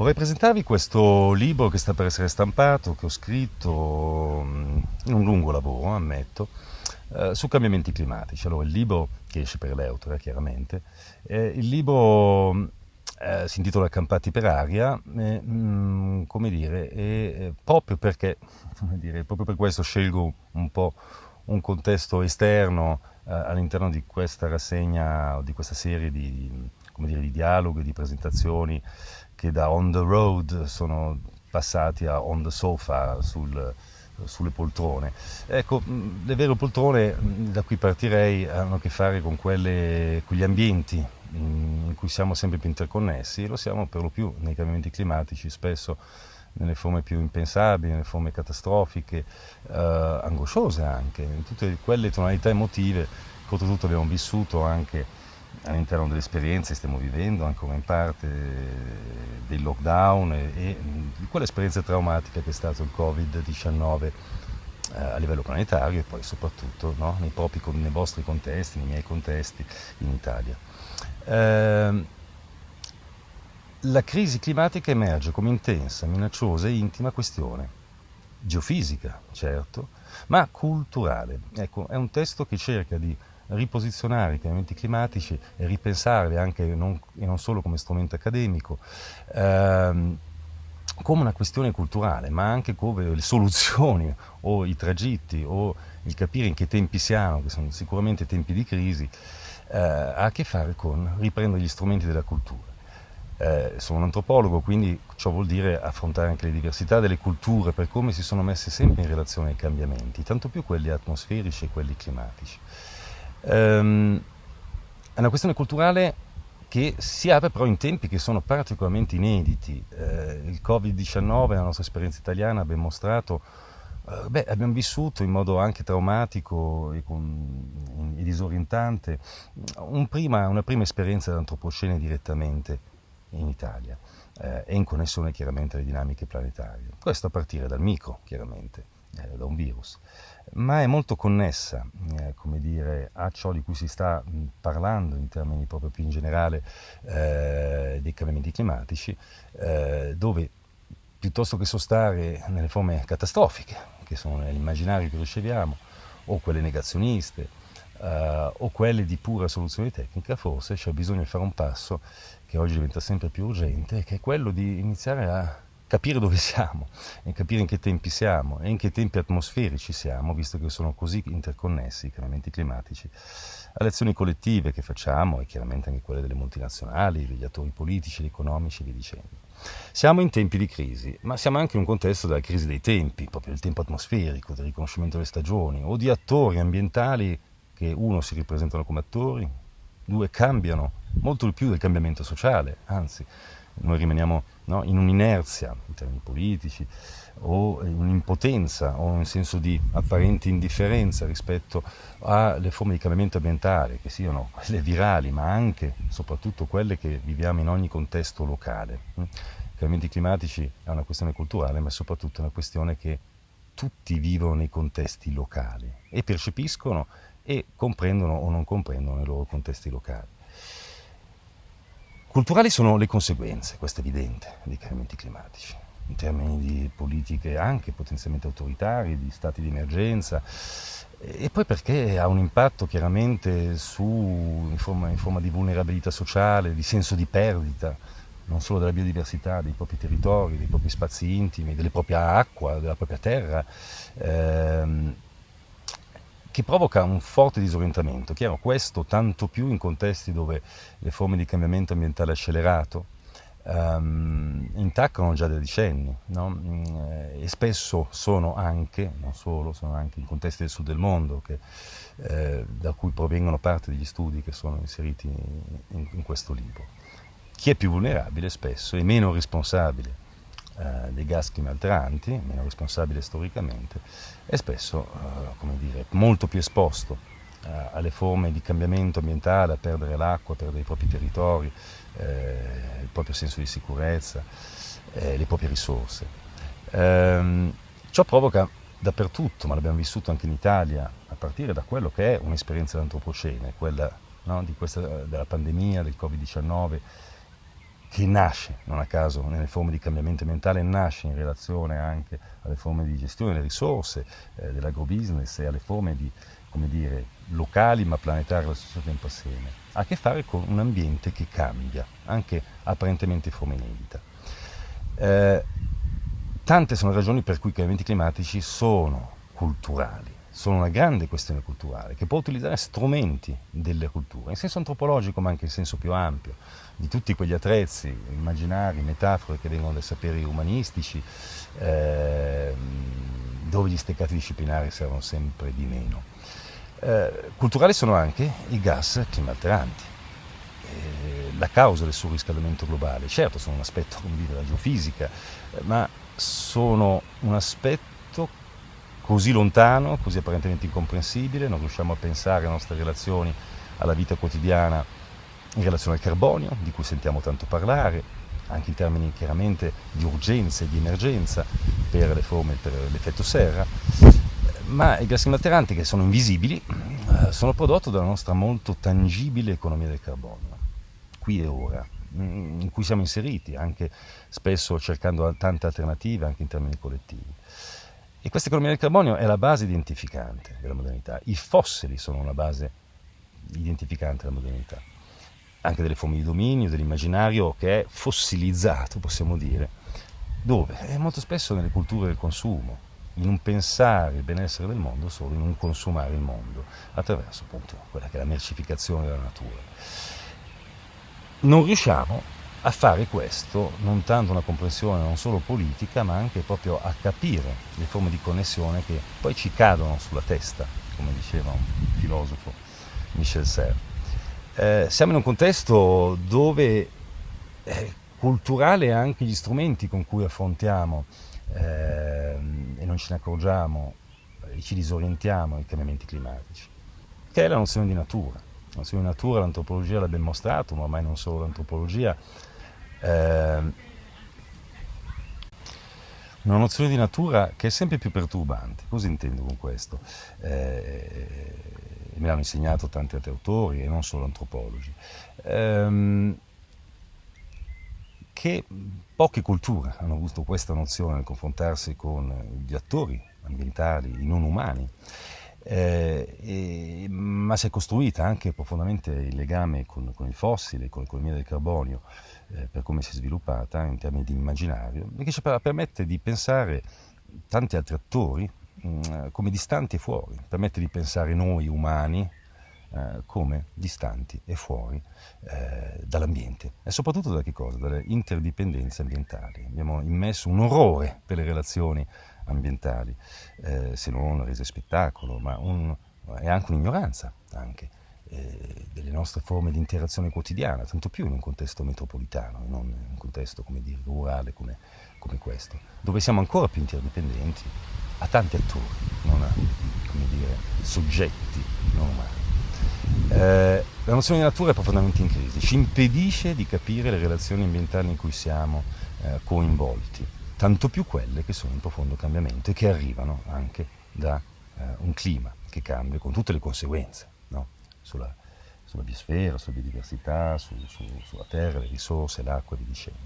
Vorrei presentarvi questo libro che sta per essere stampato, che ho scritto mm, in un lungo lavoro, ammetto, eh, su cambiamenti climatici. Allora, il libro, che esce per l'Eutra, chiaramente, il libro eh, si intitola Campati per aria, mh, come dire, e proprio perché, dire, proprio per questo scelgo un po' un contesto esterno eh, all'interno di questa rassegna, di questa serie di, dire, di dialoghi, di presentazioni che da on the road sono passati a on the sofa sul, sulle poltrone. Ecco, le vere poltrone da cui partirei hanno a che fare con, quelle, con gli ambienti in cui siamo sempre più interconnessi e lo siamo per lo più nei cambiamenti climatici, spesso nelle forme più impensabili, nelle forme catastrofiche, eh, angosciose anche, in tutte quelle tonalità emotive che oltretutto abbiamo vissuto anche all'interno delle esperienze che stiamo vivendo, ancora in parte del lockdown e, e di quell'esperienza traumatica che è stato il Covid-19 eh, a livello planetario e poi soprattutto no, nei, propri, nei vostri contesti, nei miei contesti in Italia. Eh, la crisi climatica emerge come intensa, minacciosa e intima questione, geofisica, certo, ma culturale. Ecco, è un testo che cerca di riposizionare i cambiamenti climatici e ripensarli anche non, e non solo come strumento accademico, ehm, come una questione culturale, ma anche come le soluzioni o i tragitti o il capire in che tempi siamo, che sono sicuramente tempi di crisi, eh, ha a che fare con riprendere gli strumenti della cultura. Eh, sono un antropologo, quindi ciò vuol dire affrontare anche le diversità delle culture per come si sono messe sempre in relazione ai cambiamenti, tanto più quelli atmosferici e quelli climatici. Ehm, è una questione culturale che si apre però in tempi che sono particolarmente inediti. Eh, il Covid-19, la nostra esperienza italiana, ben mostrato Uh, beh, abbiamo vissuto in modo anche traumatico e, con, e disorientante un prima, una prima esperienza d'antropocene direttamente in Italia eh, e in connessione chiaramente alle dinamiche planetarie. Questo a partire dal micro, chiaramente, eh, da un virus. Ma è molto connessa eh, come dire, a ciò di cui si sta mh, parlando in termini proprio più in generale eh, dei cambiamenti climatici, eh, dove piuttosto che sostare nelle forme catastrofiche, che sono nell'immaginario che riceviamo, o quelle negazioniste, eh, o quelle di pura soluzione tecnica, forse c'è bisogno di fare un passo che oggi diventa sempre più urgente, che è quello di iniziare a capire dove siamo e capire in che tempi siamo e in che tempi atmosferici siamo, visto che sono così interconnessi i cambiamenti climatici, alle azioni collettive che facciamo e chiaramente anche quelle delle multinazionali, degli attori politici, economici e via dicendo. Siamo in tempi di crisi, ma siamo anche in un contesto della crisi dei tempi, proprio del tempo atmosferico, del riconoscimento delle stagioni o di attori ambientali che uno si ripresentano come attori, due cambiano molto di più del cambiamento sociale, anzi noi rimaniamo no, in un'inerzia in termini politici o in un'impotenza o in senso di apparente indifferenza rispetto alle forme di cambiamento ambientale, che siano quelle virali, ma anche e soprattutto quelle che viviamo in ogni contesto locale. I cambiamenti climatici è una questione culturale, ma è soprattutto una questione che tutti vivono nei contesti locali e percepiscono e comprendono o non comprendono i loro contesti locali. Culturali sono le conseguenze, questo è evidente, dei cambiamenti climatici, in termini di politiche anche potenzialmente autoritarie, di stati di emergenza, e poi perché ha un impatto chiaramente su, in, forma, in forma di vulnerabilità sociale, di senso di perdita, non solo della biodiversità, dei propri territori, dei propri spazi intimi, della propria acqua, della propria terra. Ehm, che provoca un forte disorientamento. Chiaro, questo tanto più in contesti dove le forme di cambiamento ambientale accelerato um, intaccano già da decenni no? Mm, e spesso sono anche, non solo, sono anche in contesti del sud del mondo che, eh, da cui provengono parte degli studi che sono inseriti in, in questo libro. Chi è più vulnerabile spesso è meno responsabile eh, dei gas climalteranti, meno responsabile storicamente, e spesso eh, come dire, molto più esposto eh, alle forme di cambiamento ambientale, a perdere l'acqua, a perdere i propri territori, eh, il proprio senso di sicurezza, eh, le proprie risorse. Ehm, ciò provoca dappertutto, ma l'abbiamo vissuto anche in Italia, a partire da quello che è un'esperienza dell'antropocene, quella no, questa, della pandemia, del Covid-19, che nasce, non a caso, nelle forme di cambiamento ambientale, nasce in relazione anche alle forme di gestione delle risorse, eh, dell'agrobusiness e alle forme di, come dire, locali ma planetari allo stesso tempo assieme, ha a che fare con un ambiente che cambia, anche apparentemente in forma inedita. Eh, tante sono le ragioni per cui i cambiamenti climatici sono culturali, sono una grande questione culturale che può utilizzare strumenti delle culture, in senso antropologico ma anche in senso più ampio, di tutti quegli attrezzi, immaginari, metafore che vengono dai saperi umanistici, eh, dove gli steccati disciplinari servono sempre di meno. Eh, culturali sono anche i gas climalteranti, eh, la causa del surriscaldamento globale. Certo, sono un aspetto come dire, della geofisica, ma sono un aspetto così lontano, così apparentemente incomprensibile, non riusciamo a pensare alle nostre relazioni, alla vita quotidiana in relazione al carbonio, di cui sentiamo tanto parlare, anche in termini chiaramente di urgenza e di emergenza per le forme, per l'effetto serra, ma i gas climalteranti che sono invisibili eh, sono prodotto dalla nostra molto tangibile economia del carbonio, qui e ora, in cui siamo inseriti, anche spesso cercando tante alternative anche in termini collettivi. E questa economia del carbonio è la base identificante della modernità. I fossili sono una base identificante della modernità, anche delle forme di dominio, dell'immaginario che è fossilizzato, possiamo dire, dove? È molto spesso nelle culture del consumo, in un pensare il benessere del mondo solo in un consumare il mondo, attraverso appunto quella che è la mercificazione della natura. Non riusciamo a fare questo non tanto una comprensione non solo politica, ma anche proprio a capire le forme di connessione che poi ci cadono sulla testa, come diceva un filosofo Michel Serre. Eh, siamo in un contesto dove è culturale anche gli strumenti con cui affrontiamo eh, e non ce ne accorgiamo e ci disorientiamo ai cambiamenti climatici, che è la nozione di natura. La nozione di natura l'antropologia l'ha ben mostrato, ma ormai non solo l'antropologia, eh, una nozione di natura che è sempre più perturbante. Cosa intendo con questo? Eh, me l'hanno insegnato tanti altri autori e non solo antropologi. Eh, che poche culture hanno avuto questa nozione nel confrontarsi con gli attori ambientali, i non umani. Eh, e, ma si è costruita anche profondamente il legame con, con il fossile, con l'economia del carbonio, eh, per come si è sviluppata in termini di immaginario, che ci permette di pensare tanti altri attori mh, mm, come distanti e fuori, permette di pensare noi umani eh, come distanti e fuori eh, dall'ambiente e soprattutto da che cosa? Dalle interdipendenze ambientali. Abbiamo immesso un orrore per le relazioni ambientali, eh, se non rese spettacolo, ma un, è anche un'ignoranza anche eh, delle nostre forme di interazione quotidiana, tanto più in un contesto metropolitano, non in un contesto come dire, rurale come, come questo, dove siamo ancora più interdipendenti a tanti attori, non a dire, soggetti non umani. Eh, la nozione di natura è profondamente in crisi, ci impedisce di capire le relazioni ambientali in cui siamo eh, coinvolti, tanto più quelle che sono in profondo cambiamento e che arrivano anche da eh, un clima che cambia con tutte le conseguenze no? sulla, sulla, biosfera, sulla biodiversità, su, su, sulla terra, le risorse, l'acqua e via dicendo.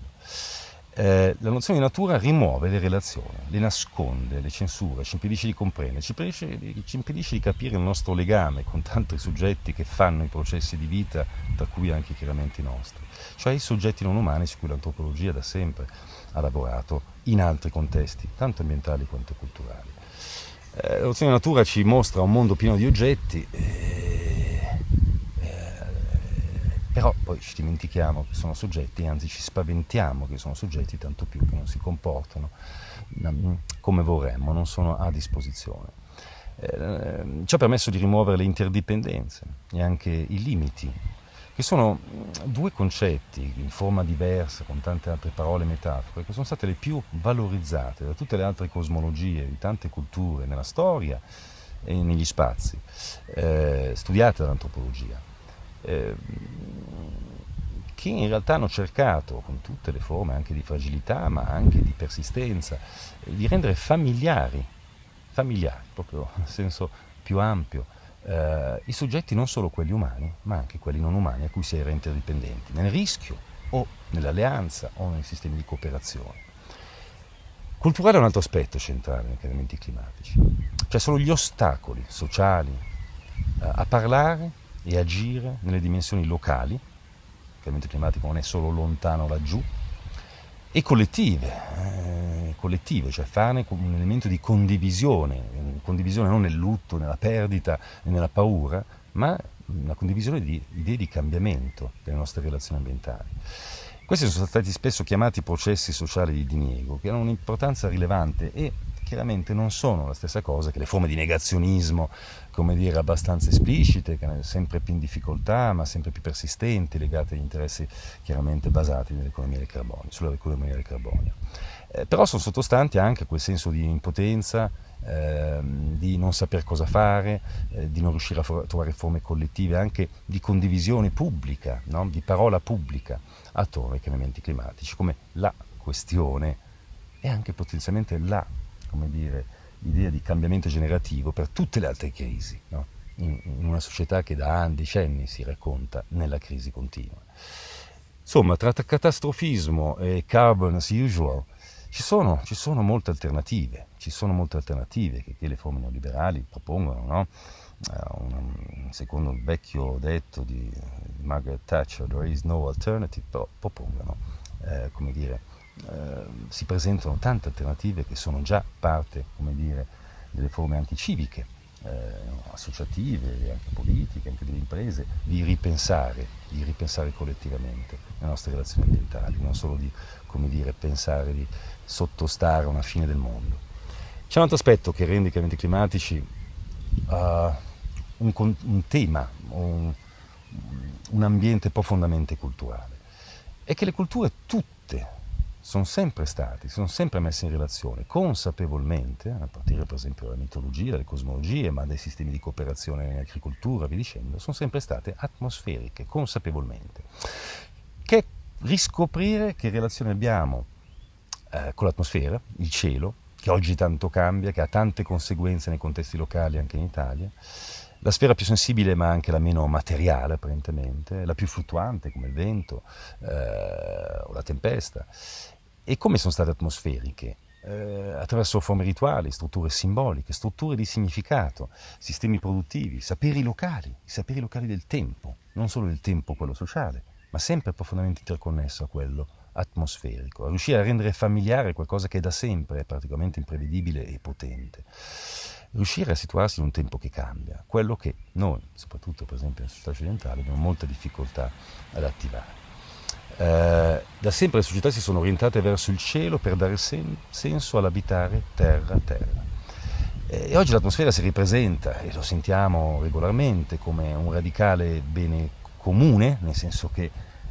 Eh, la nozione di natura rimuove le relazioni, le nasconde, le censura, ci impedisce di comprendere, ci impedisce, ci impedisce, di capire il nostro legame con tanti soggetti che fanno i processi di vita, tra cui anche chiaramente i nostri, cioè i soggetti non umani su cui l'antropologia da sempre ha lavorato in altri contesti, tanto ambientali quanto culturali. Eh, la nozione di natura ci mostra un mondo pieno di oggetti. Eh, però poi ci dimentichiamo che sono soggetti, anzi ci spaventiamo che sono soggetti, tanto più che non si comportano mm, come vorremmo, non sono a disposizione. Eh, ci ha permesso di rimuovere le interdipendenze e anche i limiti, che sono mm, due concetti in forma diversa, con tante altre parole e metafore, che sono state le più valorizzate da tutte le altre cosmologie di tante culture nella storia e negli spazi, eh, studiate dall'antropologia. Eh, che in realtà hanno cercato, con tutte le forme anche di fragilità, ma anche di persistenza, di rendere familiari, familiari, proprio nel senso più ampio, eh, i soggetti non solo quelli umani, ma anche quelli non umani a cui si era interdipendenti, nel rischio o nell'alleanza o nei sistemi di cooperazione. Culturale è un altro aspetto centrale nei cambiamenti climatici, cioè sono gli ostacoli sociali eh, a parlare e agire nelle dimensioni locali, il cambiamento climatico non è solo lontano laggiù, e collettive, eh, collettive, cioè farne un elemento di condivisione, condivisione non nel lutto, nella perdita nella paura, ma una condivisione di idee di cambiamento delle nostre relazioni ambientali. Questi sono stati spesso chiamati processi sociali di diniego, che hanno un'importanza rilevante e chiaramente non sono la stessa cosa che le forme di negazionismo, come dire, abbastanza esplicite, sempre più in difficoltà, ma sempre più persistenti, legate agli interessi chiaramente basati nell'economia del carbonio, sull'economia del carbonio. Eh, però sono sottostanti anche quel senso di impotenza, eh, di non saper cosa fare, eh, di non riuscire a for- trovare forme collettive, anche di condivisione pubblica, no? di parola pubblica attorno ai cambiamenti climatici, come la questione e anche potenzialmente la, come dire, idea di cambiamento generativo per tutte le altre crisi, no? in, in, una società che da anni, decenni si racconta nella crisi continua. Insomma, tra catastrofismo e carbon as usual, ci sono, ci sono, molte alternative, ci sono molte alternative che, che le forme neoliberali propongono, no? uh, un, secondo il vecchio detto di Margaret Thatcher, there is no alternative, però propongono, eh, come dire, eh, si presentano tante alternative che sono già parte, come dire, delle forme anticiviche, eh, associative, anche politiche, anche delle imprese, di ripensare, di ripensare collettivamente le nostre relazioni ambientali, non solo di, come dire, pensare di sottostare a una fine del mondo. C'è un altro aspetto che rende i cambiamenti climatici uh, un, un, tema, un, un ambiente profondamente culturale. È che le culture tutte sono sempre stati, sono sempre messe in relazione consapevolmente, a partire per esempio dalla mitologia, dalle cosmologie, ma dai sistemi di cooperazione in agricoltura, vi dicendo, sono sempre state atmosferiche, consapevolmente. Che riscoprire che relazione abbiamo eh, con l'atmosfera, il cielo, che oggi tanto cambia, che ha tante conseguenze nei contesti locali anche in Italia, la sfera più sensibile ma anche la meno materiale apparentemente, la più fluttuante come il vento eh, o la tempesta, e come sono state atmosferiche, eh, attraverso forme rituali, strutture simboliche, strutture di significato, sistemi produttivi, saperi locali, i saperi locali del tempo, non solo del tempo quello sociale, ma sempre profondamente interconnesso a quello atmosferico, a riuscire a rendere familiare qualcosa che da sempre è praticamente imprevedibile e potente. Riuscire a situarsi in un tempo che cambia, quello che noi, soprattutto per esempio nella società occidentale, abbiamo molta difficoltà ad attivare. Eh, da sempre le società si sono orientate verso il cielo per dare sen- senso all'abitare terra terra. E oggi l'atmosfera si ripresenta, e lo sentiamo regolarmente, come un radicale bene comune, nel senso che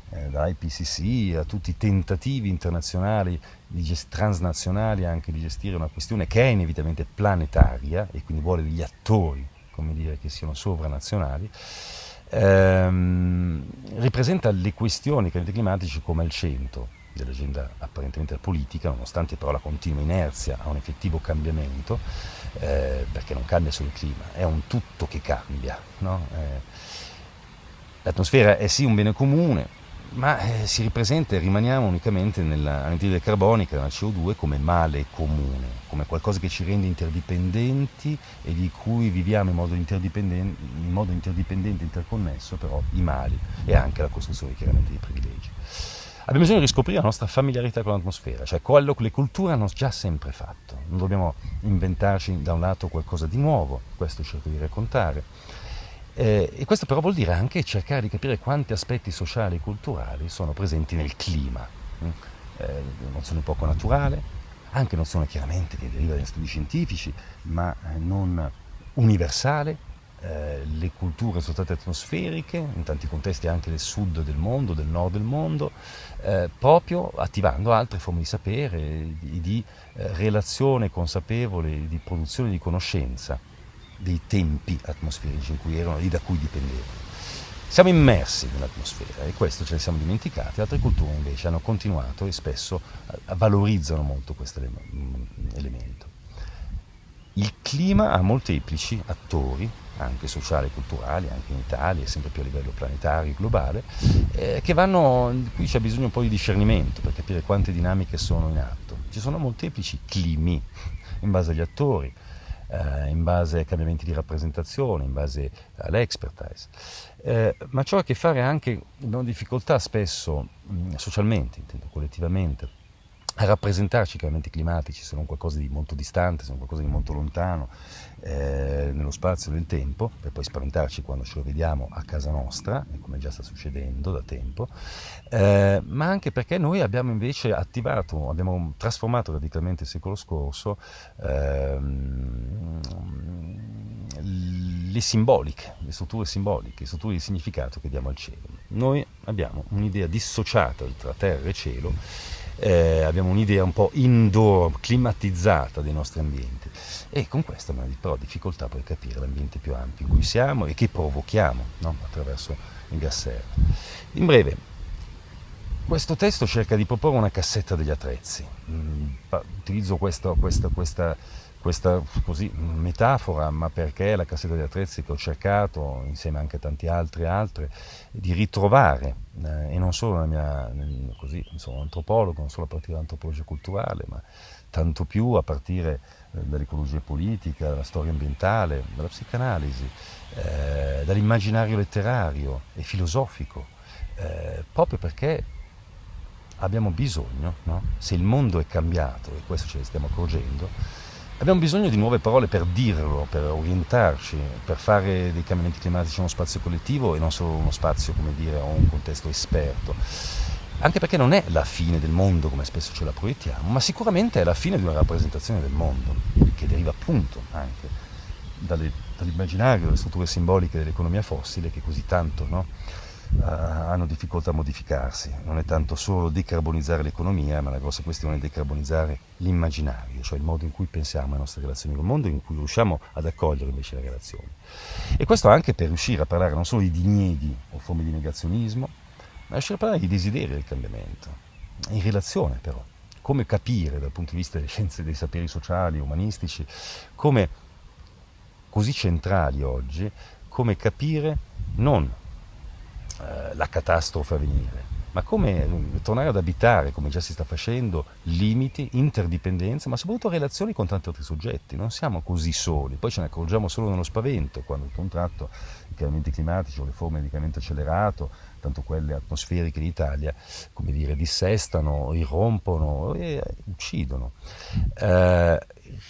eh, da IPCC a tutti i tentativi internazionali, transnazionali anche di gestire una questione che è inevitabilmente planetaria e quindi vuole degli attori, come dire, che siano sovranazionali, ehm, ripresenta le questioni climatici come al centro dell'agenda apparentemente politica, nonostante però la continua inerzia a un effettivo cambiamento, eh, perché non cambia solo il clima, è un tutto che cambia. No? Eh, l'atmosfera è sì un bene comune, ma eh, si ripresenta e rimaniamo unicamente nell'anidride carbonica, nella CO2, come male comune, come qualcosa che ci rende interdipendenti e di cui viviamo in modo interdipendente, in modo interdipendente interconnesso, però i mali e anche la costruzione chiaramente dei privilegi. Abbiamo bisogno di riscoprire la nostra familiarità con l'atmosfera, cioè quello che le culture hanno già sempre fatto. Non dobbiamo inventarci da un lato qualcosa di nuovo, questo cerco di raccontare eh, e questo però vuol dire anche cercare di capire quanti aspetti sociali e culturali sono presenti nel clima. Mm? Eh, nozione poco naturale, anche nozione chiaramente che deriva dagli studi scientifici, ma eh, non universale. Eh, le culture sono state atmosferiche, in tanti contesti anche del sud del mondo, del nord del mondo, eh, proprio attivando altre forme di sapere, di, di eh, relazione consapevole, di produzione di conoscenza dei tempi atmosferici in cui erano e da cui dipendevano. Siamo immersi nell'atmosfera e questo ce ne siamo dimenticati, altre culture invece hanno continuato e spesso valorizzano molto questo elemento. il clima ha molteplici attori, anche sociali e culturali, anche in Italia, sempre più a livello planetario, globale, eh, che vanno, qui c'è bisogno un po' di discernimento per capire quante dinamiche sono in atto. Ci sono molteplici climi in base agli attori, eh, in base ai cambiamenti di rappresentazione, in base all'expertise. Eh, ma ciò ha a che fare anche, abbiamo difficoltà spesso, mh, socialmente, intendo collettivamente, a rappresentarci i cambiamenti climatici se non qualcosa di molto distante, se non qualcosa di molto lontano eh, nello spazio e nel tempo, per poi spaventarci quando ce lo vediamo a casa nostra, come già sta succedendo da tempo, eh, ma anche perché noi abbiamo invece attivato, abbiamo trasformato radicalmente il secolo scorso ehm, le simboliche, le strutture simboliche, le strutture di significato che diamo al cielo. Noi abbiamo un'idea dissociata tra terra e cielo eh, abbiamo un'idea un po' indoor, climatizzata dei nostri ambienti e con questo abbiamo però difficoltà a capire l'ambiente più ampio in cui siamo e che provochiamo no? attraverso il gas serra. In breve, questo testo cerca di proporre una cassetta degli attrezzi. Mm, utilizzo questo, questa, questa questa così, metafora, ma perché la cassetta degli attrezzi che ho cercato, insieme anche a tanti altri altre, di ritrovare, eh, e non solo nella mia, così, sono antropologo, non solo a partire dall'antropologia culturale, ma tanto più a partire eh, dall'ecologia politica, dalla storia ambientale, dalla psicanalisi, eh, dall'immaginario letterario e filosofico, eh, proprio perché abbiamo bisogno, no? se il mondo è cambiato, e questo ce ne stiamo accorgendo, Abbiamo bisogno di nuove parole per dirlo, per orientarci, per fare dei cambiamenti climatici uno spazio collettivo e non solo uno spazio, come dire, o un contesto esperto. Anche perché non è la fine del mondo come spesso ce la proiettiamo, ma sicuramente è la fine di una rappresentazione del mondo, che deriva appunto anche dalle, dall'immaginario, dalle strutture simboliche dell'economia fossile che così tanto no? Uh, hanno difficoltà a modificarsi. Non è tanto solo decarbonizzare l'economia, ma la grossa questione è decarbonizzare l'immaginario, cioè il modo in cui pensiamo alle nostre relazioni col mondo, in cui riusciamo ad accogliere invece le relazioni. E questo anche per riuscire a parlare non solo di dinieghi o forme di negazionismo, ma riuscire a parlare di desideri del cambiamento, in relazione però. Come capire dal punto di vista delle scienze dei saperi sociali, umanistici, come così centrali oggi, come capire non eh, la catastrofe a venire, ma come mm, tornare ad abitare, come già si sta facendo, limiti, interdipendenze, ma soprattutto relazioni con tanti altri soggetti. Non siamo così soli, poi ce ne accorgiamo solo nello spavento, quando il contratto, i cambiamenti climatici o le forme di cambiamento accelerato, tanto quelle atmosferiche in Italia, come dire, dissestano, irrompono e uccidono. Eh,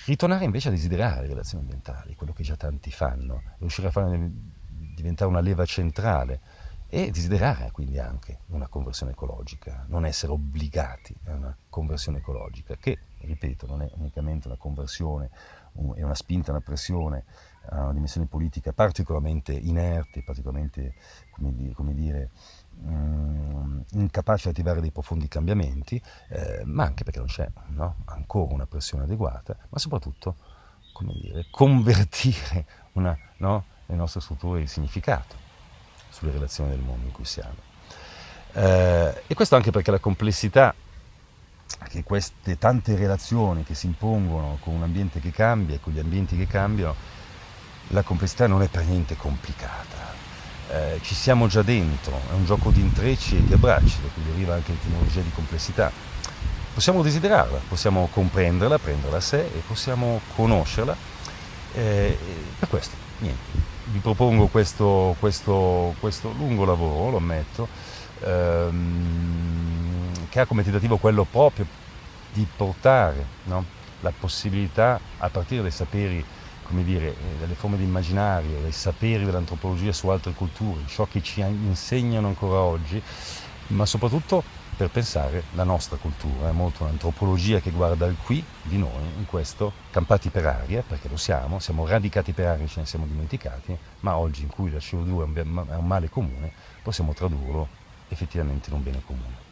ritornare invece a desiderare relazioni ambientali, quello che già tanti fanno, riuscire a farne diventare una leva centrale e desiderare quindi anche una conversione ecologica, non essere obbligati a una conversione ecologica, che, ripeto, non è unicamente una conversione, è una spinta, una pressione a una dimensione politica particolarmente inerte, particolarmente, come dire, come dire um, incapace di attivare dei profondi cambiamenti, eh, ma anche perché non c'è no, ancora una pressione adeguata, ma soprattutto, come dire, convertire una, no, le nostre strutture di significato sulle relazioni del mondo in cui siamo. Eh, e questo anche perché la complessità che queste tante relazioni che si impongono con un ambiente che cambia e con gli ambienti che cambiano, la complessità non è per niente complicata. Eh, ci siamo già dentro, è un gioco di intrecci e di abbracci, da cui deriva anche l'etimologia di complessità. Possiamo desiderarla, possiamo comprenderla, prenderla a sé e possiamo conoscerla. Eh, per questo, niente, vi propongo questo, questo, questo, lungo lavoro, lo ammetto, ehm, che ha come tentativo quello proprio di portare no? la possibilità, a partire dai saperi, come dire, eh, dalle forme di immaginario, dai saperi dell'antropologia su altre culture, ciò che ci insegnano ancora oggi, ma soprattutto per pensare la nostra cultura, è molto un'antropologia che guarda il qui di noi, in questo, campati per aria, perché lo siamo, siamo radicati per aria, ce ne siamo dimenticati, ma oggi in cui la CO2 è un male comune, possiamo tradurlo effettivamente in un bene comune.